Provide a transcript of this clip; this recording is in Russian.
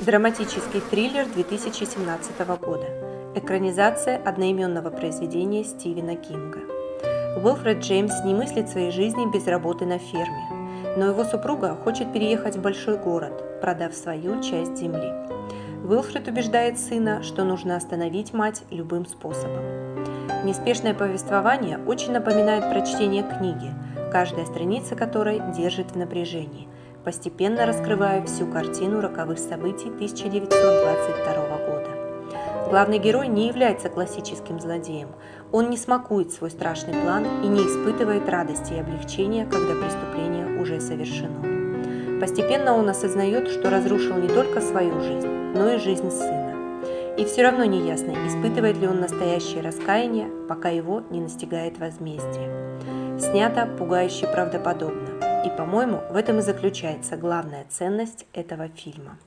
Драматический триллер 2017 года. Экранизация одноименного произведения Стивена Кинга. Уилфред Джеймс не мыслит своей жизни без работы на ферме, но его супруга хочет переехать в большой город, продав свою часть земли. Уилфред убеждает сына, что нужно остановить мать любым способом. Неспешное повествование очень напоминает прочтение книги, каждая страница которой держит в напряжении – постепенно раскрывая всю картину роковых событий 1922 года. Главный герой не является классическим злодеем. Он не смакует свой страшный план и не испытывает радости и облегчения, когда преступление уже совершено. Постепенно он осознает, что разрушил не только свою жизнь, но и жизнь сына. И все равно не ясно, испытывает ли он настоящее раскаяние, пока его не настигает возмездие. Снято пугающе правдоподобно. И, по-моему, в этом и заключается главная ценность этого фильма.